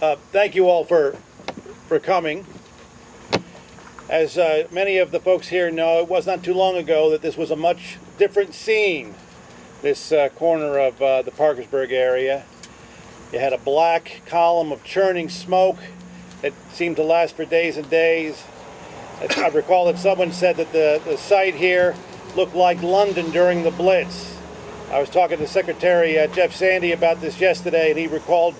Uh, thank you all for for coming. As uh, many of the folks here know, it was not too long ago that this was a much different scene. This uh, corner of uh, the Parkersburg area. You had a black column of churning smoke that seemed to last for days and days. I recall that someone said that the, the site here looked like London during the Blitz. I was talking to Secretary uh, Jeff Sandy about this yesterday, and he recalled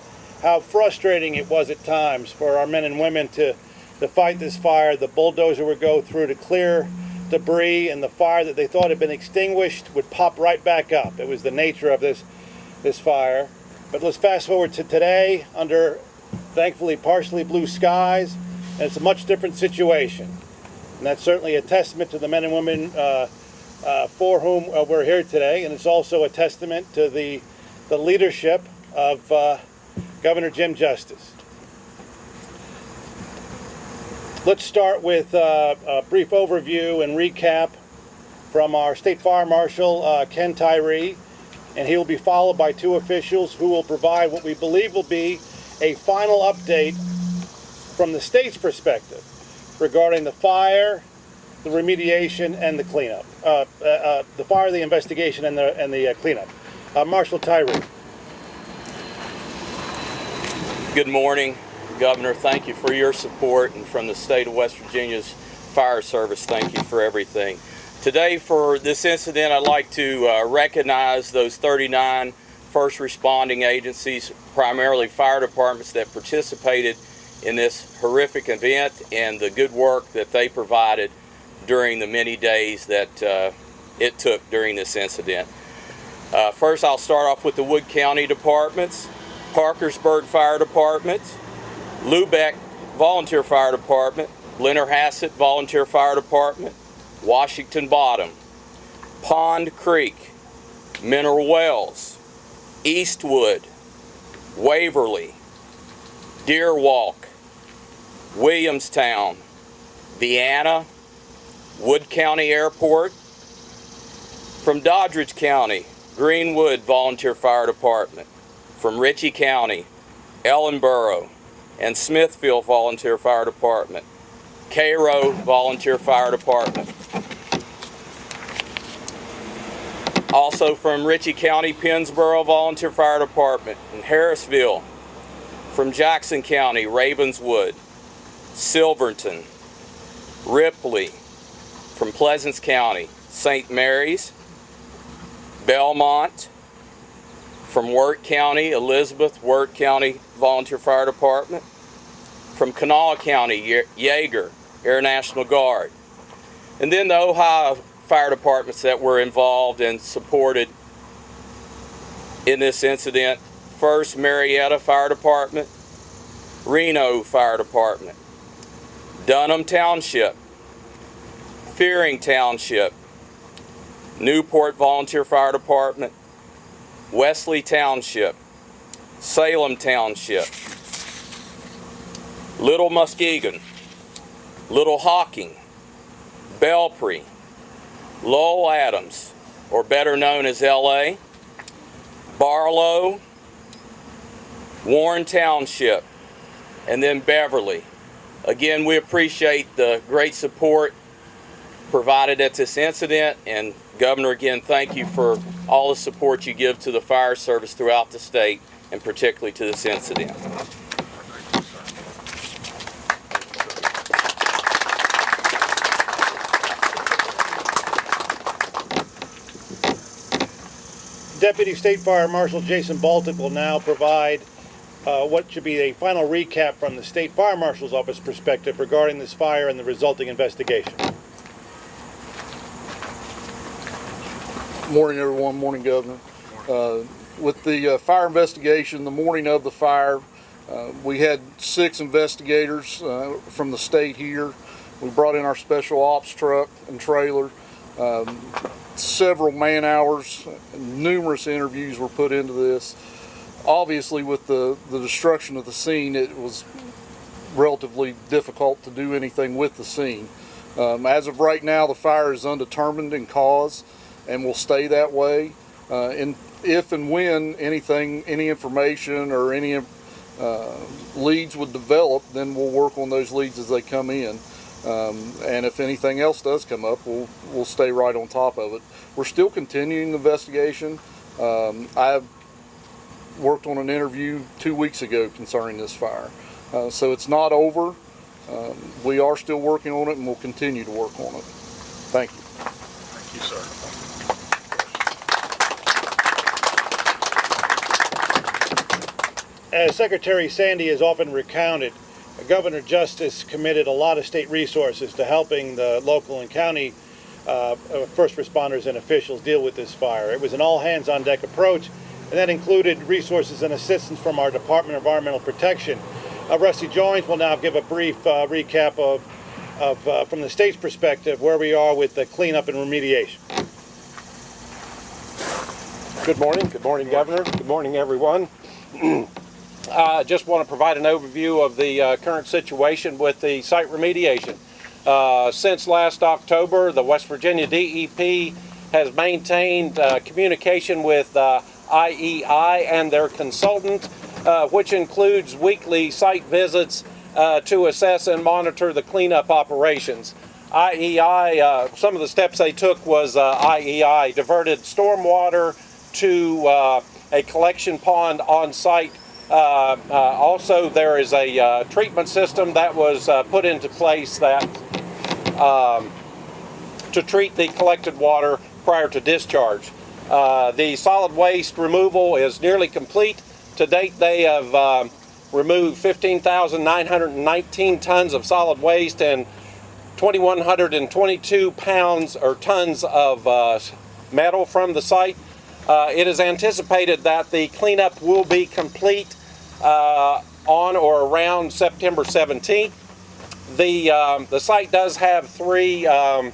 how frustrating it was at times for our men and women to, to fight this fire. The bulldozer would go through to clear debris, and the fire that they thought had been extinguished would pop right back up. It was the nature of this, this fire. But let's fast forward to today under thankfully partially blue skies, and it's a much different situation. And that's certainly a testament to the men and women uh, uh, for whom uh, we're here today, and it's also a testament to the, the leadership of uh, Governor Jim Justice. Let's start with uh, a brief overview and recap from our State Fire Marshal, uh, Ken Tyree, and he will be followed by two officials who will provide what we believe will be a final update from the state's perspective regarding the fire, the remediation, and the cleanup. Uh, uh, uh, the fire, the investigation, and the, and the uh, cleanup. Marshal Tyree. Good morning, Governor. Thank you for your support, and from the state of West Virginia's Fire Service, thank you for everything. Today, for this incident, I'd like to uh, recognize those 39 first responding agencies, primarily fire departments that participated in this horrific event and the good work that they provided during the many days that uh, it took during this incident. Uh, first, I'll start off with the Wood County departments, Parkersburg Fire Department, Lubeck Volunteer Fire Department, Blennerhassett Volunteer Fire Department, Washington Bottom, Pond Creek, Mineral Wells, Eastwood, Waverly, Deerwalk, Williamstown, Vienna, Wood County Airport, from Doddridge County, Greenwood Volunteer Fire Department, from Ritchie County, Ellenboro, and Smithfield Volunteer Fire Department, Cairo Volunteer Fire Department. Also from Ritchie County, Pennsboro Volunteer Fire Department, and Harrisville, from Jackson County, Ravenswood, Silverton, Ripley, from Pleasants County, St. Mary's, Belmont, from Wirt County, Elizabeth Wirt County Volunteer Fire Department, from Kanawha County, Yeager Air National Guard, and then the Ohio fire departments that were involved and supported in this incident. First, Marietta Fire Department, Reno Fire Department, Dunham Township, Fearing Township, Newport Volunteer Fire Department, Wesley Township, Salem Township, Little Muskingum, Little Hocking, Belpre, Lowell Adams, or better known as LA, Barlow, Warren Township, and then Beverly. Again, we appreciate the great support provided at this incident and Governor, again, thank you for all the support you give to the fire service throughout the state and particularly to this incident. Deputy State Fire Marshal Jason Baltic will now provide uh, what should be a final recap from the State Fire Marshal's Office perspective regarding this fire and the resulting investigation. Morning, everyone. Morning, Governor. Uh, with the uh, fire investigation, the morning of the fire, uh, we had six investigators uh, from the state here. We brought in our special ops truck and trailer. Um, several man hours, numerous interviews were put into this. Obviously, with the, the destruction of the scene, it was relatively difficult to do anything with the scene. Um, as of right now, the fire is undetermined in cause and will stay that way. Uh, and if and when anything, any information or any uh, leads would develop, then we'll work on those leads as they come in. Um, and if anything else does come up, we'll we'll stay right on top of it. We're still continuing the investigation. Um, I worked on an interview two weeks ago concerning this fire, uh, so it's not over. Um, we are still working on it, and we'll continue to work on it. Thank you. Thank you, sir. As Secretary Sandy has often recounted, Governor Justice committed a lot of state resources to helping the local and county uh, first responders and officials deal with this fire. It was an all-hands-on-deck approach, and that included resources and assistance from our Department of Environmental Protection. Uh, Rusty Joins will now give a brief uh, recap of, of uh, from the state's perspective, where we are with the cleanup and remediation. Good morning. Good morning, Governor. Good morning, everyone. I just want to provide an overview of the uh, current situation with the site remediation. Uh, since last October, the West Virginia DEP has maintained uh, communication with uh, IEI and their consultant, uh, which includes weekly site visits uh, to assess and monitor the cleanup operations. IEI, uh, some of the steps they took was uh, IEI diverted stormwater to uh, a collection pond on site. Uh, uh, also, there is a uh, treatment system that was put into place that um, to treat the collected water prior to discharge. Uh, the solid waste removal is nearly complete. To date, they have um, removed 15,919 tons of solid waste and 2,122 pounds or tons of uh, metal from the site. It is anticipated that the cleanup will be complete uh, on or around September 17th. The, um, the site does have three um,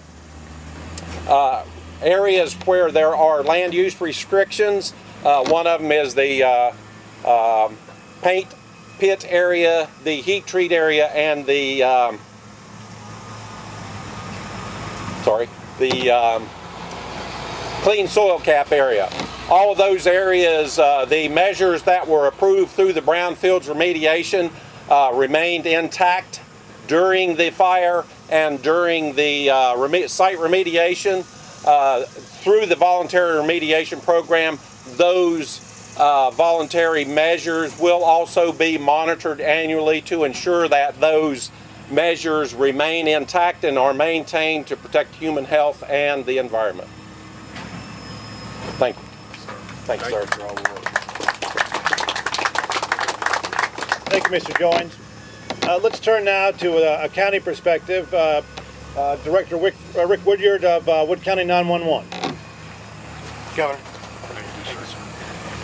uh, areas where there are land use restrictions. Uh, one of them is the uh, um, paint pit area, the heat treat area, and the um, sorry, the um, clean soil cap area. All of those areas, uh, the measures that were approved through the brownfields remediation uh, remained intact during the fire and during the uh, reme- site remediation. Uh, through the voluntary remediation program, those uh, voluntary measures will also be monitored annually to ensure that those measures remain intact and are maintained to protect human health and the environment. Thank you. Thank sir. Thank you for all the work. Thank you, Mr. Joins. Uh, let's turn now to a, a county perspective. Uh, uh, Director Rick, uh, Rick Woodyard of uh, Wood County 911. Governor. Thank you, sir.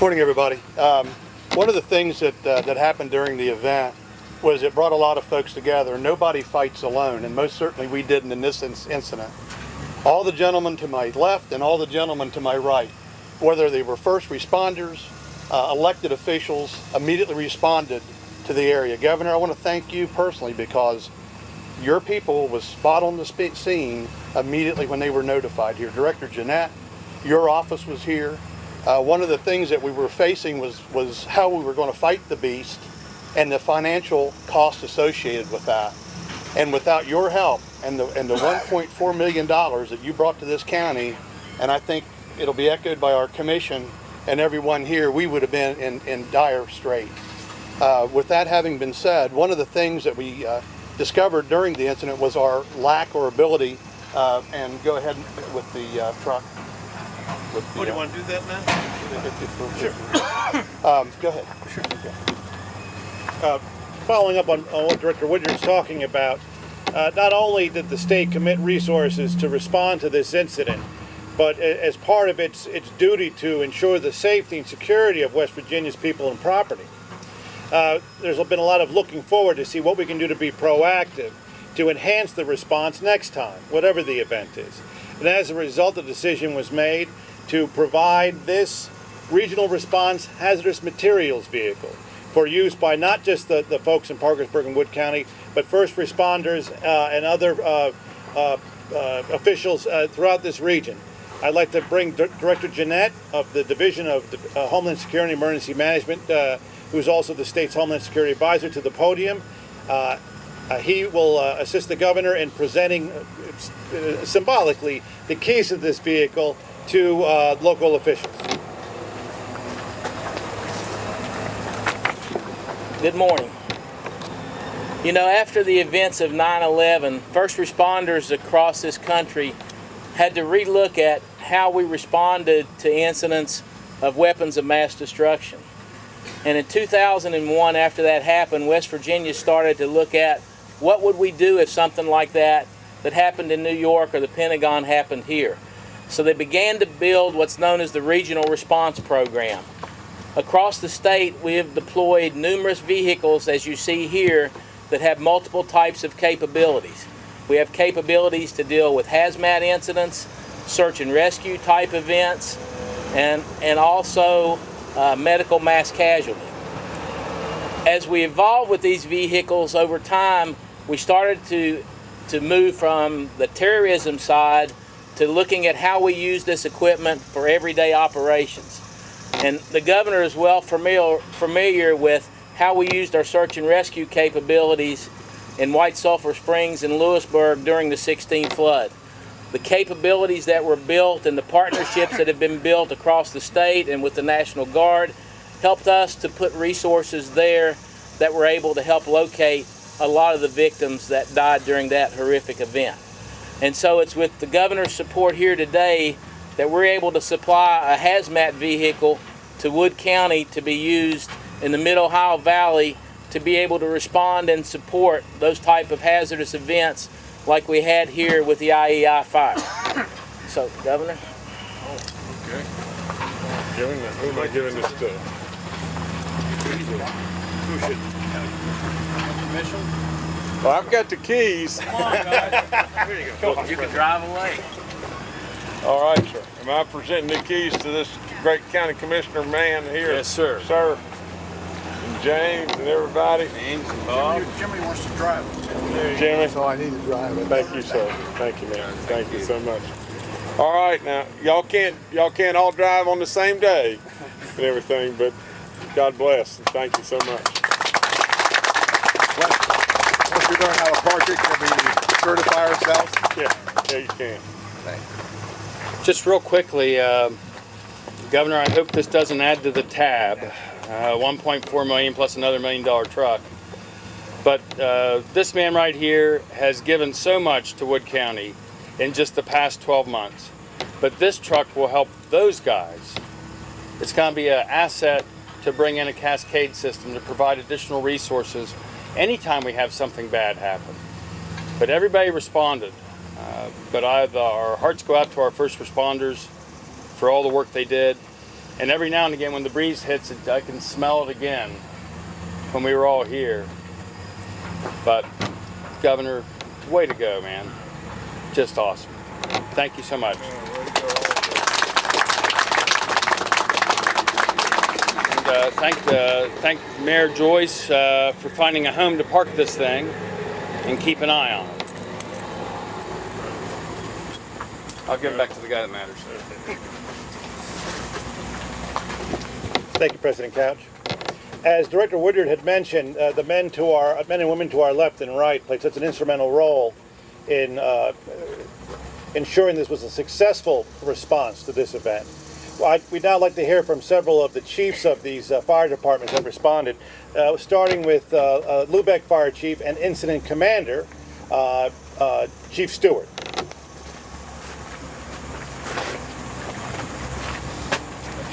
Morning, everybody. Um, one of the things that, uh, that happened during the event was it brought a lot of folks together. Nobody fights alone, and most certainly we didn't in this inc- incident. All the gentlemen to my left and all the gentlemen to my right, whether they were first responders, uh, elected officials, immediately responded to the area. Governor, I want to thank you personally because your people was spot on the scene immediately when they were notified here. Director Gianato, your office was here. Uh, one of the things that we were facing was, was how we were going to fight the beast and the financial cost associated with that. And without your help and the, and the $1.4 million that you brought to this county, and I think it'll be echoed by our commission and everyone here, we would have been in, in dire strait. Uh, with that having been said, one of the things that we uh, discovered during the incident was our lack or ability, uh, and go ahead with the uh, truck. With the, What, do you uh, want to do that now? Sure. Um, go ahead. Uh, following up on, on what Director Woodyard's talking about, uh, not only did the state commit resources to respond to this incident, but as part of its, its duty to ensure the safety and security of West Virginia's people and property. Uh, there's been a lot of looking forward to see what we can do to be proactive to enhance the response next time, whatever the event is. And as a result, the decision was made to provide this regional response hazardous materials vehicle for use by not just the, the folks in Parkersburg and Wood County, but first responders uh, and other uh, uh, uh, officials uh, throughout this region. I'd like to bring Dir- Director Gianato of the Division of uh, Homeland Security and Emergency Management uh, who's also the state's Homeland Security Advisor, to the podium. Uh, uh, he will uh, assist the governor in presenting uh, symbolically the keys of this vehicle to local officials. Good morning. You know, after the events of 9 11, first responders across this country had to relook at how we responded to incidents of weapons of mass destruction. And in 2001, after that happened, West Virginia started to look at what would we do if something like that that happened in New York or the Pentagon happened here. So they began to build what's known as the Regional Response Program. Across the state, we have deployed numerous vehicles, as you see here, that have multiple types of capabilities. We have capabilities to deal with hazmat incidents, search and rescue type events, and, and also uh, medical mass casualty. As we evolved with these vehicles over time, we started to, to move from the terrorism side to looking at how we use this equipment for everyday operations. And the governor is well familiar, familiar with how we used our search and rescue capabilities in White Sulphur Springs and Lewisburg during the 16 flood. The capabilities that were built and the partnerships that have been built across the state and with the National Guard helped us to put resources there that were able to help locate a lot of the victims that died during that horrific event. And so it's with the governor's support here today that we're able to supply a hazmat vehicle to Wood County to be used in the Mid Ohio Valley to be able to respond and support those type of hazardous events like we had here with the IEI fire. So, Governor? Okay. Giving, that- who am I giving this to? Who should? Well, I've got the keys. Here you go. You can drive away. All right, sir. Am I presenting the keys to this great county commissioner man here? Yes, sir. Sir. And James and everybody. James and Bob. Jimmy wants to drive it. Jimmy. So I need to drive it. Thank you, sir. Thank you, man. Thank you so much. All right, now y'all can't y'all can't all drive on the same day and everything, but God bless and thank you so much. Once we learn how to park it, can we certify ourselves? Yeah, yeah, you can. Just real quickly, uh, Governor, I hope this doesn't add to the tab. Uh, 1.4 million plus another million dollar truck. But uh, this man right here has given so much to Wood County in just the past 12 months. But this truck will help those guys. It's going to be an asset to bring in a cascade system to provide additional resources anytime we have something bad happen. But everybody responded. Uh, but I, the, our hearts go out to our first responders for all the work they did. And every now and again, when the breeze hits it, I can smell it again when we were all here. But, Governor, way to go, man. Just awesome. Thank you so much. And uh, thank, uh, thank Mayor Joyce uh, for finding a home to park this thing and keep an eye on it. I'll give it back to the guy that matters. Thank you, President Couch. As Director Woodard had mentioned, uh, the men to our men and women to our left and right played such an instrumental role in uh, ensuring this was a successful response to this event. I, we'd now like to hear from several of the chiefs of these uh, fire departments that responded, uh, starting with uh, uh, Lubeck Fire Chief and Incident Commander, Chief Stewart.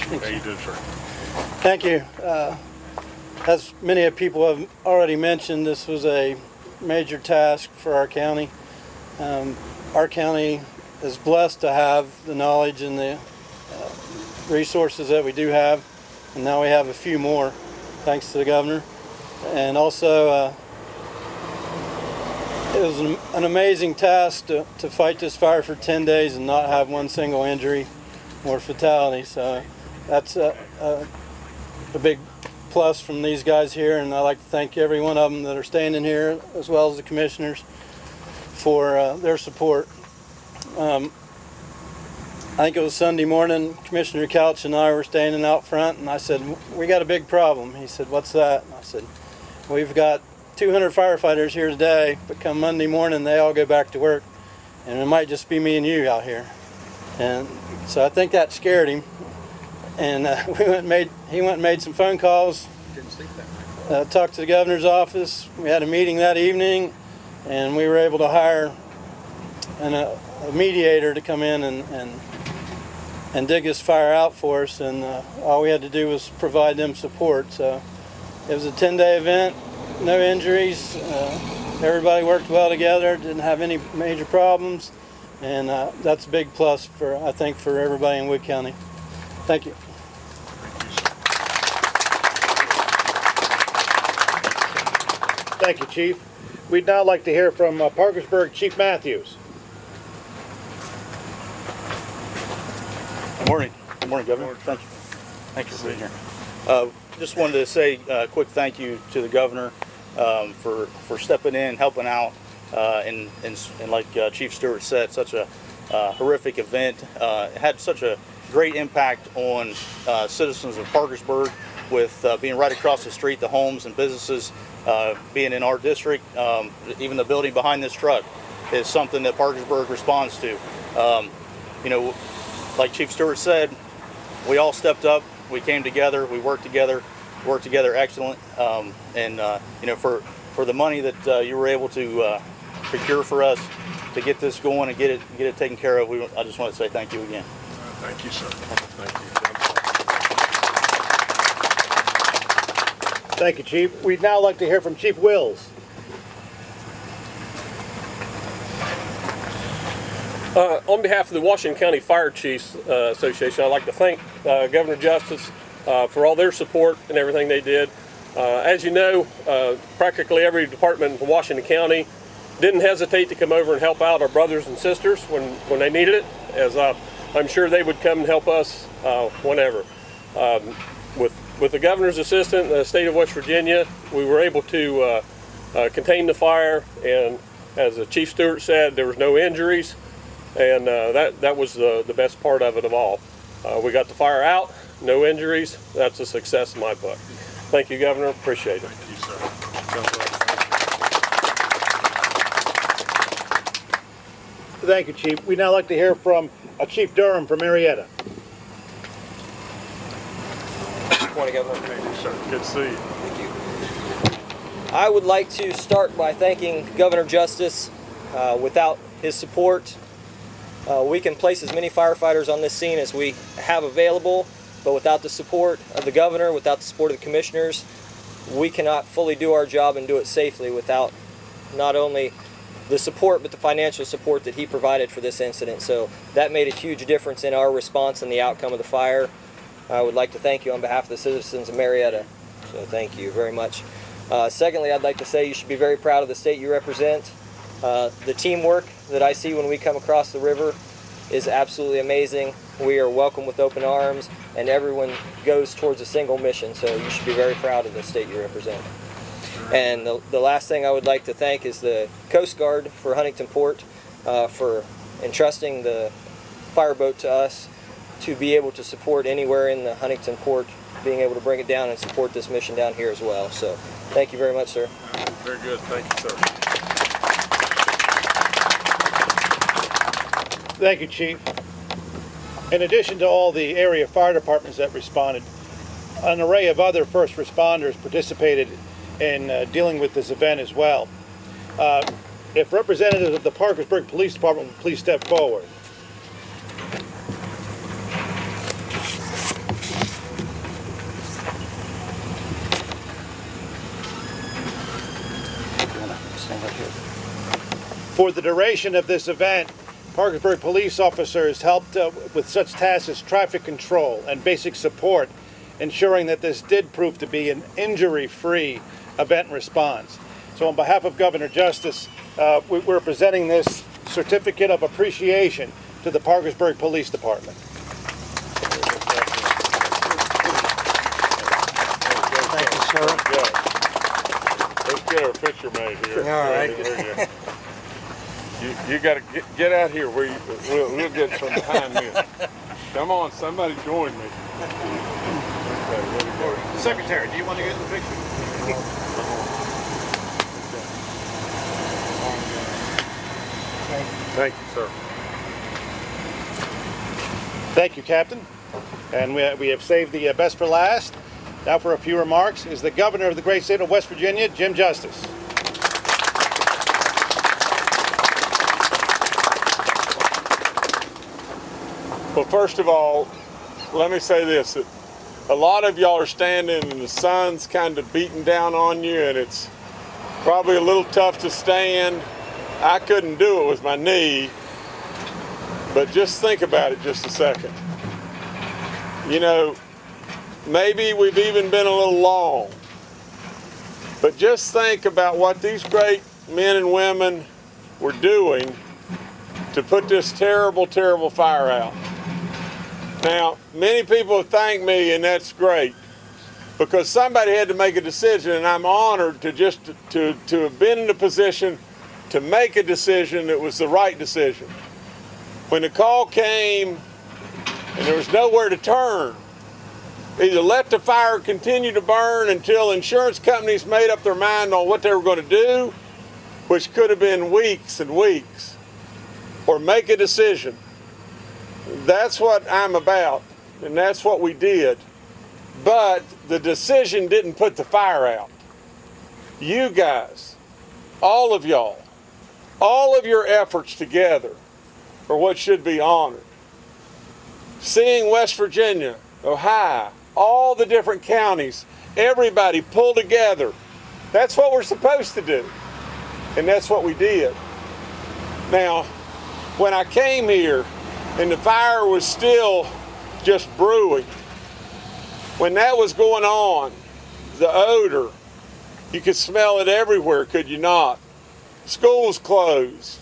How you sir? Thank you. Uh, As many of people have already mentioned, this was a major task for our county. Um, Our county is blessed to have the knowledge and the uh, resources that we do have, and now we have a few more, thanks to the governor. And also, uh, it was an an amazing task to to fight this fire for 10 days and not have one single injury or fatality, so that's a, a a big plus from these guys here, and I'd like to thank every one of them that are standing here, as well as the commissioners, for uh, their support. Um, I think it was Sunday morning, Commissioner Couch and I were standing out front and I said, we got a big problem. He said, what's that? And I said, we've got 200 firefighters here today, but come Monday morning, they all go back to work. And it might just be me and you out here. And so I think that scared him. And uh, we went and made, he went and made some phone calls. Uh, talked to the governor's office. We had a meeting that evening and we were able to hire an, uh, a mediator to come in and, and and dig this fire out for us. And uh, all we had to do was provide them support. So it was a 10-day event no injuries. Uh, everybody worked well together didn't have any major problems. And uh, that's a big plus for I think for everybody in Wood County thank you Thank you, Chief. We'd now like to hear from uh, Parkersburg Chief Matthews. Good morning. Good morning, Governor. Thank you. Thank you for being here. Uh, just wanted to say a quick thank you to the governor um, for, for stepping in, helping out, uh, and, and, and like uh, Chief Stewart said, such a uh, horrific event. Uh, had such a great impact on uh, citizens of Parkersburg with uh, being right across the street, the homes and businesses uh, being in our district. Um, even the building behind this truck is something that Parkersburg responds to. Um, you know, like Chief Stewart said, we all stepped up. We came together. We worked together. Worked together excellent. Um, and uh, you know, for for the money that uh, you were able to uh, procure for us to get this going and get it get it taken care of, we, I just want to say thank you again. Thank you, sir. Thank you. Thank you, Chief. We'd now like to hear from Chief Wills. Uh, on behalf of the Washington County Fire Chiefs uh, Association, I'd like to thank uh, Governor Justice uh, for all their support and everything they did. Uh, as you know, uh, practically every department in Washington County didn't hesitate to come over and help out our brothers and sisters when, when they needed it, as I'm sure they would come and help us whenever. Um, with, with the governor's assistant the state of West Virginia, we were able to contain the fire, and as the Chief Stewart said, there was no injuries and uh, that that was the the best part of it of all. Uh, we got the fire out, no injuries. That's a success in my book. Thank you, Governor. Appreciate it. Thank you, sir. Thank you, Chief. We'd now like to hear from uh, Chief Durham from Marietta. Morning, Governor. Thank you, sir. Good to see you. Thank you. I would like to start by thanking Governor Justice. Uh, without his support, uh, we can place as many firefighters on this scene as we have available, but without the support of the governor, without the support of the commissioners, we cannot fully do our job and do it safely without not only the support but the financial support that he provided for this incident. So that made a huge difference in our response and the outcome of the fire. I would like to thank you on behalf of the citizens of Marietta. So thank you very much. Uh, secondly, I'd like to say you should be very proud of the state you represent. Uh, the teamwork that I see when we come across the river is absolutely amazing. We are welcome with open arms, and everyone goes towards a single mission. So you should be very proud of the state you represent. And the, the last thing I would like to thank is the Coast Guard for Huntington Port uh, for entrusting the fireboat to us to be able to support anywhere in the Huntington Port, being able to bring it down and support this mission down here as well. So thank you very much, sir. Very good. Thank you, sir. Thank you, Chief. In addition to all the area fire departments that responded, an array of other first responders participated in uh, dealing with this event as well. Uh, if representatives of the Parkersburg Police Department would please step forward. For the duration of this event, Parkersburg police officers helped uh, with such tasks as traffic control and basic support, ensuring that this did prove to be an injury-free event response. So on behalf of Governor Justice, uh, we, we're presenting this certificate of appreciation to the Parkersburg Police Department. Thank you, sir. Good. Let's get our picture made here. All right. You, you gotta get, get out here where you, we'll, we'll get from behind this. Come on, somebody join me. Okay, there we go. Secretary, do you want to get in the picture? Thank you, sir. Thank you, Captain. And we, we have saved the uh, best for last. Now for a few remarks is the governor of the great state of West Virginia, Jim Justice. Well, first of all, let me say this. A lot of y'all are standing and the sun's kind of beating down on you and it's probably a little tough to stand. I couldn't do it with my knee, but just think about it just a second. You know, maybe we've even been a little long, but just think about what these great men and women were doing to put this terrible, terrible fire out. Now, many people thank me, and that's great because somebody had to make a decision, and I'm honored to just to, to have been in a position to make a decision that was the right decision. When the call came and there was nowhere to turn, either let the fire continue to burn until insurance companies made up their mind on what they were going to do, which could have been weeks and weeks, or make a decision. That's what I'm about, and that's what we did. But the decision didn't put the fire out. You guys, all of y'all, all of your efforts together are what should be honored. Seeing West Virginia, Ohio, all the different counties, everybody pull together. That's what we're supposed to do. And that's what we did. Now, when I came here and the fire was still just brewing, when that was going on, the odor, you could smell it everywhere, could you not? Schools closed.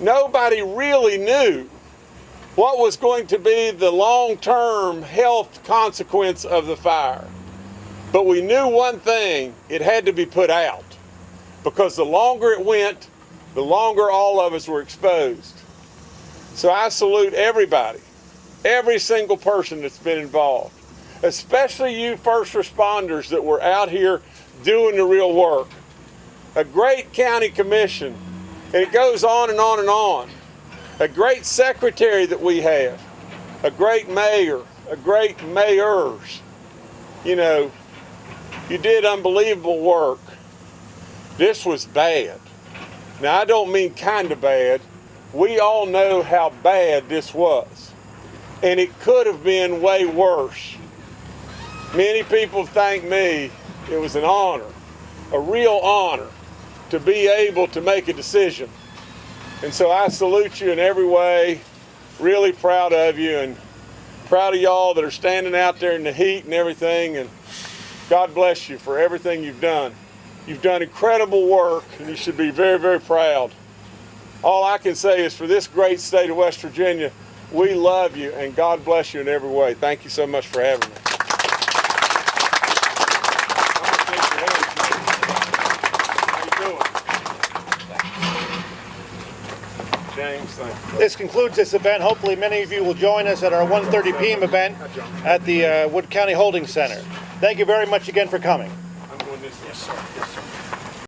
Nobody really knew what was going to be the long-term health consequence of the fire. But we knew one thing, it had to be put out. Because the longer it went, the longer all of us were exposed. So I salute everybody, every single person that's been involved, especially you first responders that were out here doing the real work. A great county commission, and it goes on and on and on. A great secretary that we have, a great mayor, a great mayors. You know, you did unbelievable work. This was bad. Now, I don't mean kind of bad. We all know how bad this was. And it could have been way worse. Many people thank me. It was an honor, a real honor, to be able to make a decision. And so I salute you in every way. Really proud of you and proud of y'all that are standing out there in the heat and everything. And God bless you for everything you've done. You've done incredible work and you should be very, very proud. All I can say is for this great state of West Virginia, we love you and God bless you in every way. Thank you so much for having me. How you doing? James, thank you. This concludes this event. Hopefully many of you will join us at our 1.30 p.m. event at the uh, Wood County Holding Center. Thank you very much again for coming.